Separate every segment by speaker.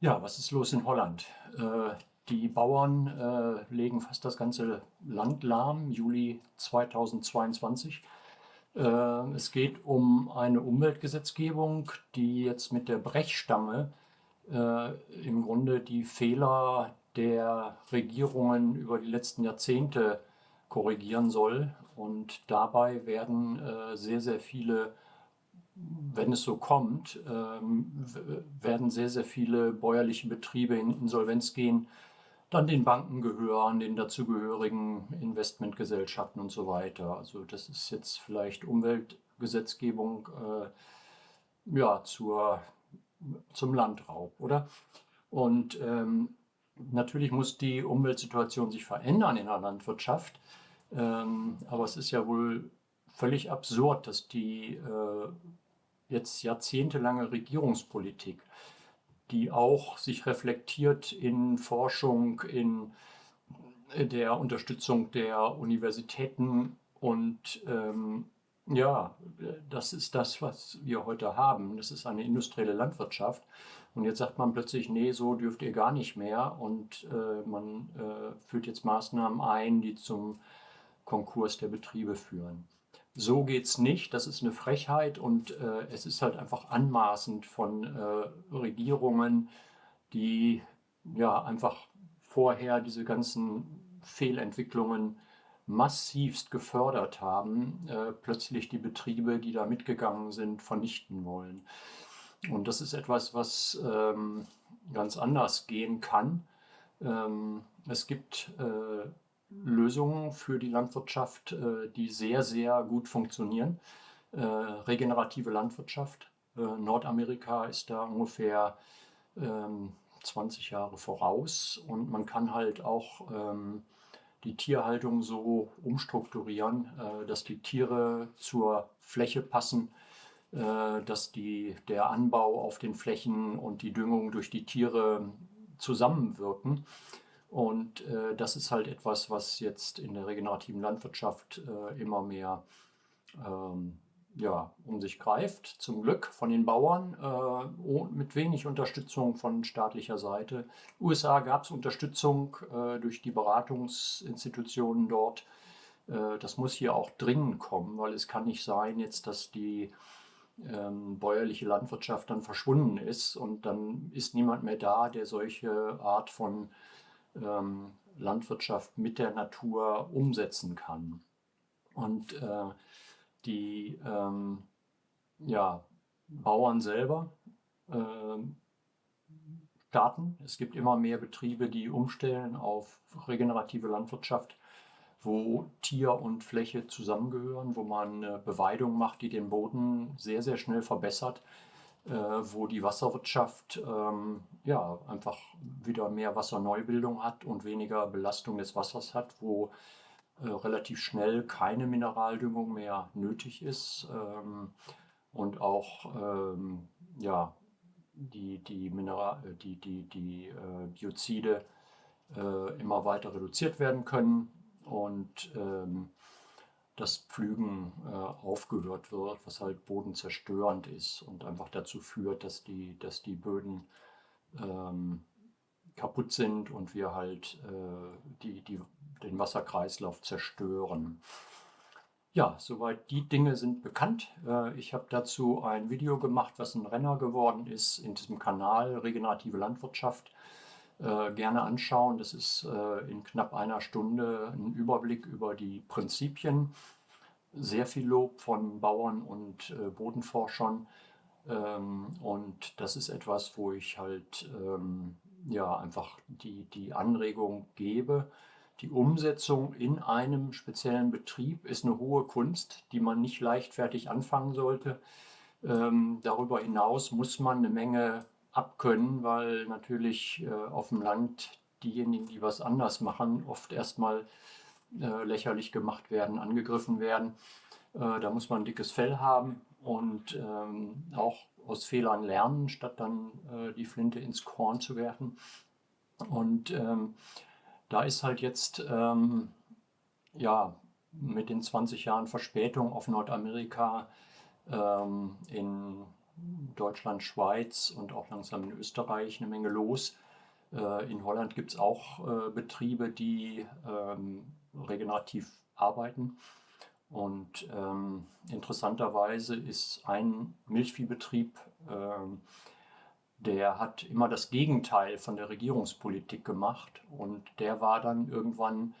Speaker 1: Ja, was ist los in Holland? Äh, die Bauern äh, legen fast das ganze Land lahm, Juli 2022. Äh, es geht um eine Umweltgesetzgebung, die jetzt mit der Brechstange äh, im Grunde die Fehler der Regierungen über die letzten Jahrzehnte korrigieren soll. Und dabei werden sehr, sehr viele wenn es so kommt, ähm, werden sehr, sehr viele bäuerliche Betriebe in Insolvenz gehen, dann den Banken gehören, den dazugehörigen Investmentgesellschaften und so weiter. Also das ist jetzt vielleicht Umweltgesetzgebung äh, ja, zur, zum Landraub, oder? Und ähm, natürlich muss die Umweltsituation sich verändern in der Landwirtschaft, ähm, aber es ist ja wohl völlig absurd, dass die äh, jetzt jahrzehntelange Regierungspolitik, die auch sich reflektiert in Forschung, in der Unterstützung der Universitäten und ähm, ja, das ist das, was wir heute haben. Das ist eine industrielle Landwirtschaft. Und jetzt sagt man plötzlich, nee, so dürft ihr gar nicht mehr. Und äh, man äh, führt jetzt Maßnahmen ein, die zum Konkurs der Betriebe führen so geht es nicht, das ist eine Frechheit und äh, es ist halt einfach anmaßend von äh, Regierungen, die ja einfach vorher diese ganzen Fehlentwicklungen massivst gefördert haben, äh, plötzlich die Betriebe, die da mitgegangen sind, vernichten wollen. Und das ist etwas, was ähm, ganz anders gehen kann. Ähm, es gibt äh, Lösungen für die Landwirtschaft, äh, die sehr, sehr gut funktionieren. Äh, regenerative Landwirtschaft. Äh, Nordamerika ist da ungefähr 20 ähm, Jahre voraus und man kann halt auch ähm, die Tierhaltung so umstrukturieren, dass die Tiere zur Fläche passen, dass die, der Anbau auf den Flächen und die Düngung durch die Tiere zusammenwirken. Und äh, das ist halt etwas, was jetzt in der regenerativen Landwirtschaft äh, immer mehr ähm, ja, um sich greift. Zum Glück von den Bauern, äh, mit wenig Unterstützung von staatlicher Seite. USA gab es Unterstützung äh, durch die Beratungsinstitutionen dort. Äh, das muss hier auch dringend kommen, weil es kann nicht sein jetzt, dass die ähm, bäuerliche Landwirtschaft dann verschwunden ist und dann ist niemand mehr da, der solche Art von ähm, Landwirtschaft mit der Natur umsetzen kann. Und äh, die ähm, ja, Bauern selber äh, starten. Es gibt immer mehr Betriebe, die umstellen auf regenerative Landwirtschaft, wo Tier und Fläche zusammengehören, wo man eine Beweidung macht, die den Boden sehr, sehr schnell verbessert äh, wo die Wasserwirtschaft ähm, ja, einfach wieder mehr Wasserneubildung hat und weniger Belastung des Wassers hat, wo äh, relativ schnell keine Mineraldüngung mehr nötig ist ähm, und auch ähm, ja, die, die, Mineral die, die, die äh, Biozide äh, immer weiter reduziert werden können. Und ähm, das Pflügen äh, aufgehört wird, was halt bodenzerstörend ist und einfach dazu führt, dass die, dass die Böden ähm, kaputt sind und wir halt äh, die, die, den Wasserkreislauf zerstören. Ja, soweit die Dinge sind bekannt. Äh, ich habe dazu ein Video gemacht, was ein Renner geworden ist in diesem Kanal Regenerative Landwirtschaft. Äh, gerne anschauen. Das ist äh, in knapp einer Stunde ein Überblick über die Prinzipien. Sehr viel Lob von Bauern und äh, Bodenforschern. Ähm, und das ist etwas, wo ich halt ähm, ja, einfach die, die Anregung gebe. Die Umsetzung in einem speziellen Betrieb ist eine hohe Kunst, die man nicht leichtfertig anfangen sollte. Ähm, darüber hinaus muss man eine Menge abkönnen, weil natürlich äh, auf dem Land diejenigen, die was anders machen, oft erstmal äh, lächerlich gemacht werden, angegriffen werden. Äh, da muss man dickes Fell haben und ähm, auch aus Fehlern lernen, statt dann äh, die Flinte ins Korn zu werfen. Und ähm, da ist halt jetzt ähm, ja mit den 20 Jahren Verspätung auf Nordamerika ähm, in Deutschland, Schweiz und auch langsam in Österreich eine Menge los. Äh, in Holland gibt es auch äh, Betriebe, die ähm, regenerativ arbeiten. Und ähm, interessanterweise ist ein Milchviehbetrieb, ähm, der hat immer das Gegenteil von der Regierungspolitik gemacht. Und der war dann irgendwann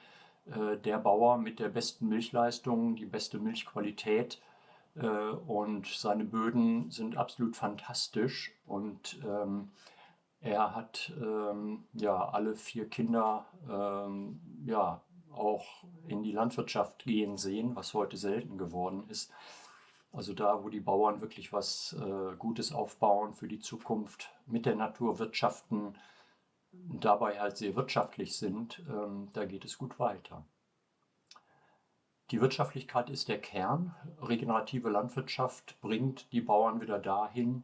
Speaker 1: äh, der Bauer mit der besten Milchleistung, die beste Milchqualität. Äh, und seine Böden sind absolut fantastisch. Und ähm, er hat ähm, ja alle vier Kinder ähm, ja auch in die Landwirtschaft gehen sehen, was heute selten geworden ist. Also da, wo die Bauern wirklich was äh, Gutes aufbauen für die Zukunft, mit der Natur wirtschaften, dabei halt sehr wirtschaftlich sind, ähm, da geht es gut weiter. Die Wirtschaftlichkeit ist der Kern. Regenerative Landwirtschaft bringt die Bauern wieder dahin,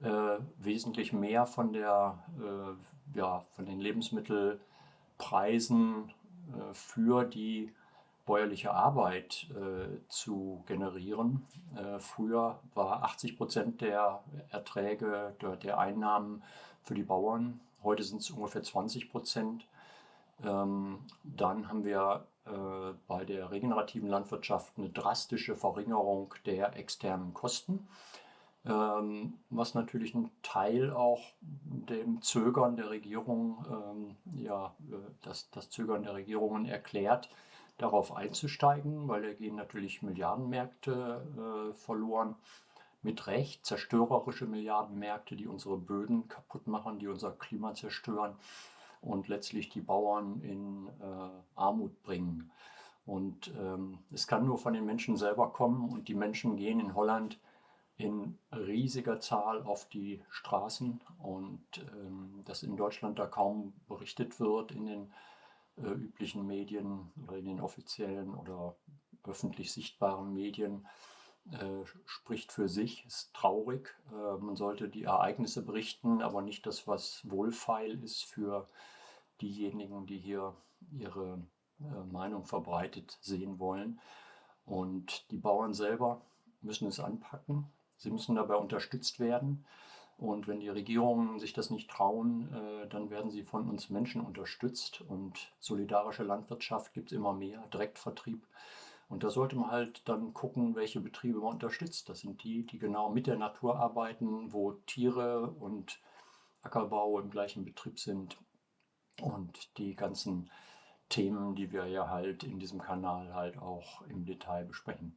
Speaker 1: äh, wesentlich mehr von, der, äh, ja, von den Lebensmittelpreisen äh, für die bäuerliche Arbeit äh, zu generieren. Äh, früher war 80 Prozent der Erträge, der, der, Einnahmen für die Bauern. Heute sind es ungefähr 20 Prozent. Ähm, dann haben wir äh, bei der regenerativen Landwirtschaft eine drastische Verringerung der externen Kosten, ähm, was natürlich ein Teil auch dem Zögern der Regierung, ähm, ja, äh, das, das Zögern der Regierungen erklärt, darauf einzusteigen, weil da gehen natürlich Milliardenmärkte äh, verloren. Mit Recht zerstörerische Milliardenmärkte, die unsere Böden kaputt machen, die unser Klima zerstören und letztlich die Bauern in äh, Armut bringen. Und ähm, es kann nur von den Menschen selber kommen und die Menschen gehen in Holland in riesiger Zahl auf die Straßen und ähm, dass in Deutschland da kaum berichtet wird in den äh, üblichen Medien oder in den offiziellen oder öffentlich sichtbaren Medien äh, spricht für sich, ist traurig. Äh, man sollte die Ereignisse berichten, aber nicht das, was wohlfeil ist für diejenigen, die hier ihre äh, Meinung verbreitet sehen wollen. Und die Bauern selber müssen es anpacken. Sie müssen dabei unterstützt werden. Und wenn die Regierungen sich das nicht trauen, äh, dann werden sie von uns Menschen unterstützt. Und solidarische Landwirtschaft gibt es immer mehr, Direktvertrieb. Und da sollte man halt dann gucken, welche Betriebe man unterstützt. Das sind die, die genau mit der Natur arbeiten, wo Tiere und Ackerbau im gleichen Betrieb sind. Und die ganzen Themen, die wir ja halt in diesem Kanal halt auch im Detail besprechen.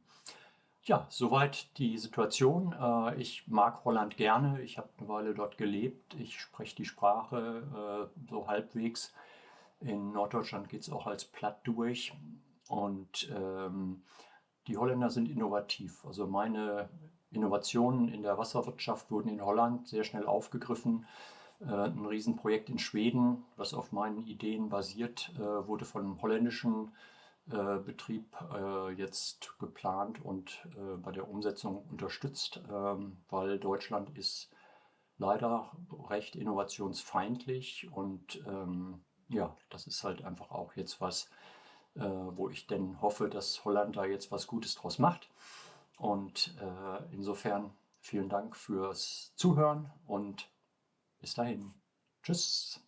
Speaker 1: Ja, soweit die Situation. Äh, ich mag Holland gerne. Ich habe eine Weile dort gelebt. Ich spreche die Sprache äh, so halbwegs. In Norddeutschland geht es auch als platt durch. Und ähm, die Holländer sind innovativ. Also meine Innovationen in der Wasserwirtschaft wurden in Holland sehr schnell aufgegriffen. Äh, ein Riesenprojekt in Schweden, das auf meinen Ideen basiert, wurde von einem holländischen äh, Betrieb äh, jetzt geplant und äh, bei der Umsetzung unterstützt, ähm, weil Deutschland ist leider recht innovationsfeindlich und ähm, ja, das ist halt einfach auch jetzt was, wo ich denn hoffe, dass Holland da jetzt was Gutes draus macht. Und insofern vielen Dank fürs Zuhören und bis dahin. Tschüss.